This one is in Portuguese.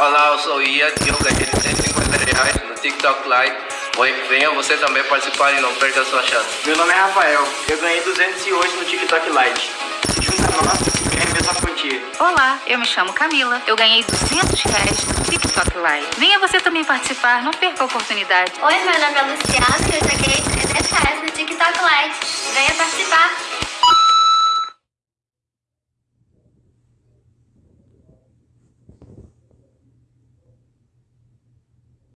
Olá, eu sou o Ian e eu ganhei 150 reais no TikTok Live. Oi, venha você também participar e não perca a sua chance. Meu nome é Rafael, eu ganhei 208 no TikTok Lite. Junta nós e ganha a mesma quantia. Olá, eu me chamo Camila. Eu ganhei 200 reais no TikTok Live. Venha você também participar, não perca a oportunidade. Oi, meu nome é Luciana e eu já ganhei 300 reais no TikTok Lite. Venha participar.